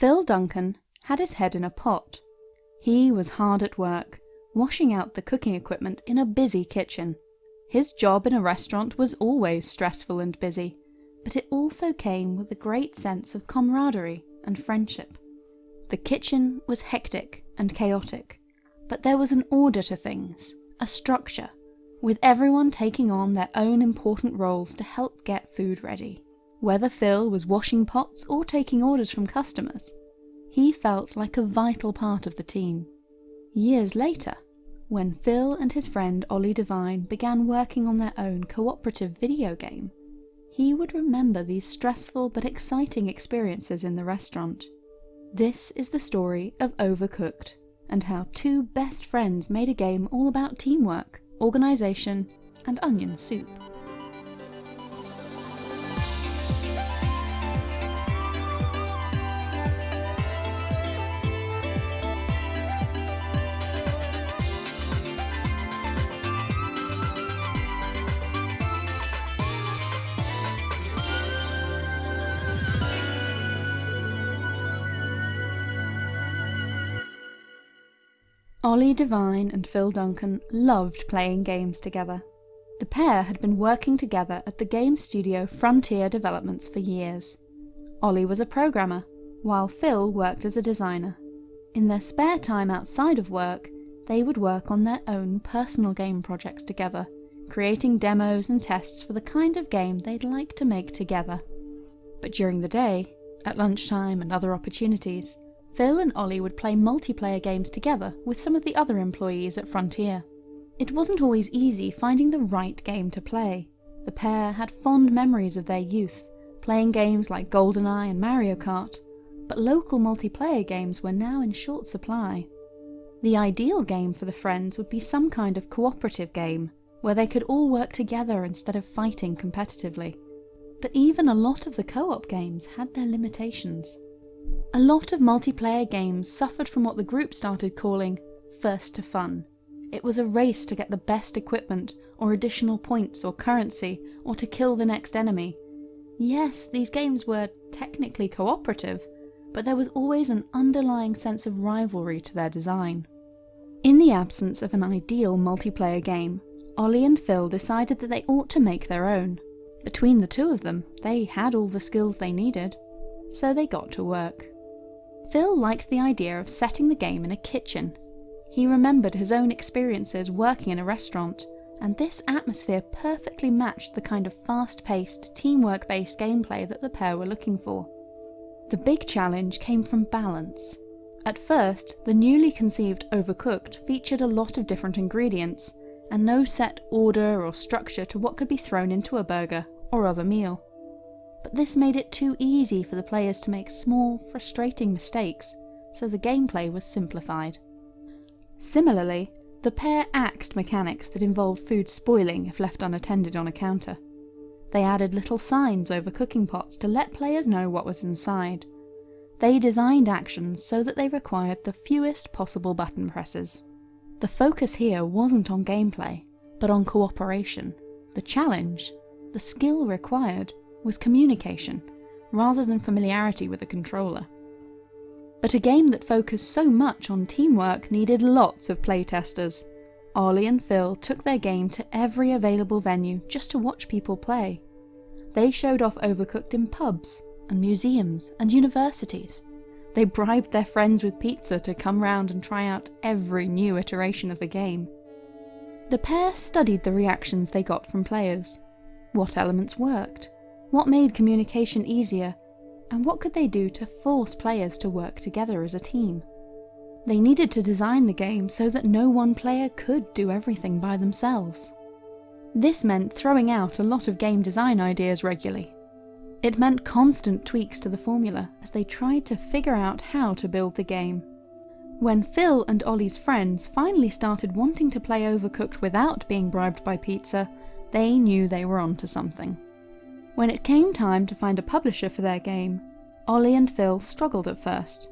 Phil Duncan had his head in a pot. He was hard at work, washing out the cooking equipment in a busy kitchen. His job in a restaurant was always stressful and busy, but it also came with a great sense of camaraderie and friendship. The kitchen was hectic and chaotic, but there was an order to things, a structure, with everyone taking on their own important roles to help get food ready. Whether Phil was washing pots or taking orders from customers, he felt like a vital part of the team. Years later, when Phil and his friend Ollie Devine began working on their own cooperative video game, he would remember these stressful but exciting experiences in the restaurant. This is the story of Overcooked, and how two best friends made a game all about teamwork, organisation, and onion soup. Ollie Devine and Phil Duncan loved playing games together. The pair had been working together at the game studio Frontier Developments for years. Ollie was a programmer, while Phil worked as a designer. In their spare time outside of work, they would work on their own personal game projects together, creating demos and tests for the kind of game they'd like to make together. But during the day, at lunchtime and other opportunities, Phil and Ollie would play multiplayer games together with some of the other employees at Frontier. It wasn't always easy finding the right game to play. The pair had fond memories of their youth, playing games like GoldenEye and Mario Kart, but local multiplayer games were now in short supply. The ideal game for the friends would be some kind of cooperative game, where they could all work together instead of fighting competitively. But even a lot of the co-op games had their limitations. A lot of multiplayer games suffered from what the group started calling first to fun. It was a race to get the best equipment, or additional points or currency, or to kill the next enemy. Yes, these games were technically cooperative, but there was always an underlying sense of rivalry to their design. In the absence of an ideal multiplayer game, Ollie and Phil decided that they ought to make their own. Between the two of them, they had all the skills they needed, so they got to work. Phil liked the idea of setting the game in a kitchen. He remembered his own experiences working in a restaurant, and this atmosphere perfectly matched the kind of fast-paced, teamwork-based gameplay that the pair were looking for. The big challenge came from balance. At first, the newly conceived Overcooked featured a lot of different ingredients, and no set order or structure to what could be thrown into a burger or other meal but this made it too easy for the players to make small, frustrating mistakes, so the gameplay was simplified. Similarly, the pair axed mechanics that involved food spoiling if left unattended on a counter. They added little signs over cooking pots to let players know what was inside. They designed actions so that they required the fewest possible button presses. The focus here wasn't on gameplay, but on cooperation. The challenge, the skill required, was communication, rather than familiarity with a controller. But a game that focused so much on teamwork needed lots of playtesters. Ollie and Phil took their game to every available venue just to watch people play. They showed off Overcooked in pubs, and museums, and universities. They bribed their friends with pizza to come round and try out every new iteration of the game. The pair studied the reactions they got from players. What elements worked? What made communication easier, and what could they do to force players to work together as a team? They needed to design the game so that no one player could do everything by themselves. This meant throwing out a lot of game design ideas regularly. It meant constant tweaks to the formula as they tried to figure out how to build the game. When Phil and Ollie's friends finally started wanting to play Overcooked without being bribed by pizza, they knew they were onto something. When it came time to find a publisher for their game, Ollie and Phil struggled at first.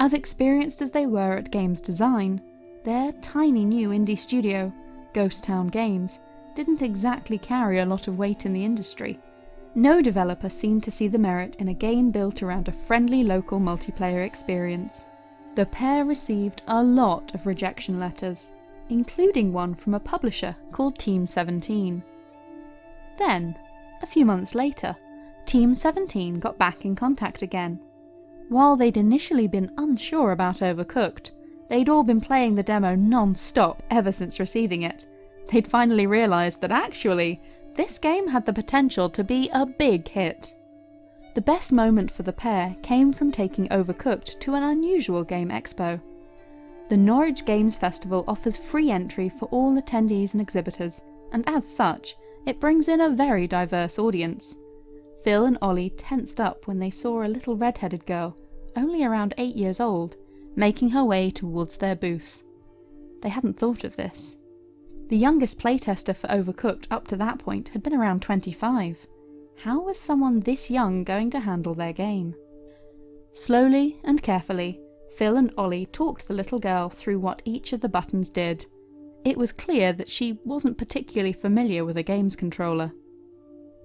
As experienced as they were at games design, their tiny new indie studio, Ghost Town Games, didn't exactly carry a lot of weight in the industry, No developer seemed to see the merit in a game built around a friendly local multiplayer experience. The pair received a lot of rejection letters, including one from a publisher called Team 17. Then, a few months later, Team 17 got back in contact again. While they'd initially been unsure about Overcooked, they'd all been playing the demo non-stop ever since receiving it. They'd finally realised that actually, this game had the potential to be a big hit. The best moment for the pair came from taking Overcooked to an unusual game expo. The Norwich Games Festival offers free entry for all attendees and exhibitors, and as such, it brings in a very diverse audience. Phil and Ollie tensed up when they saw a little red-headed girl, only around 8 years old, making her way towards their booth. They hadn't thought of this. The youngest playtester for Overcooked up to that point had been around 25. How was someone this young going to handle their game? Slowly and carefully, Phil and Ollie talked the little girl through what each of the buttons did. It was clear that she wasn't particularly familiar with a games controller.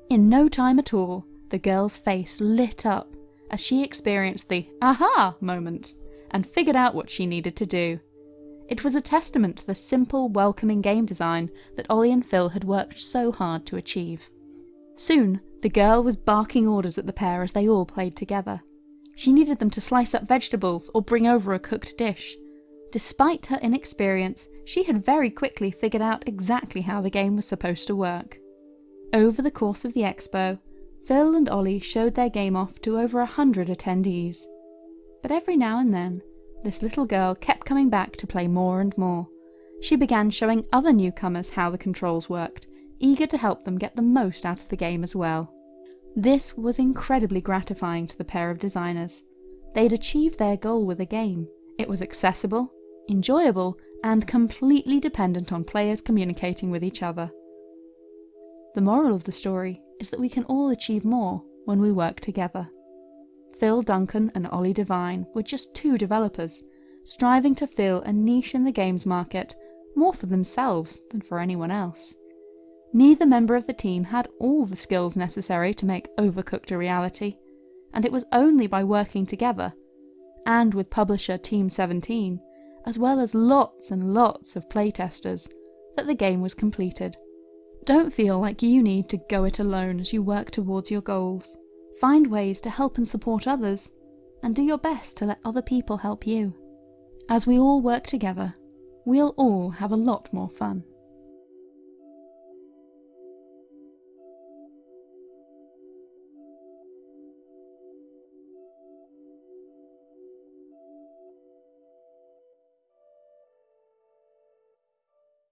In no time at all, the girl's face lit up as she experienced the aha moment and figured out what she needed to do. It was a testament to the simple, welcoming game design that Ollie and Phil had worked so hard to achieve. Soon, the girl was barking orders at the pair as they all played together. She needed them to slice up vegetables or bring over a cooked dish. Despite her inexperience, she had very quickly figured out exactly how the game was supposed to work. Over the course of the expo, Phil and Ollie showed their game off to over a hundred attendees. But every now and then, this little girl kept coming back to play more and more. She began showing other newcomers how the controls worked, eager to help them get the most out of the game as well. This was incredibly gratifying to the pair of designers. They'd achieved their goal with the game. It was accessible, enjoyable, and completely dependent on players communicating with each other. The moral of the story is that we can all achieve more when we work together. Phil Duncan and Ollie Devine were just two developers, striving to fill a niche in the games market more for themselves than for anyone else. Neither member of the team had all the skills necessary to make Overcooked a reality, and it was only by working together, and with publisher Team 17, as well as lots and lots of playtesters, that the game was completed. Don't feel like you need to go it alone as you work towards your goals. Find ways to help and support others, and do your best to let other people help you. As we all work together, we'll all have a lot more fun.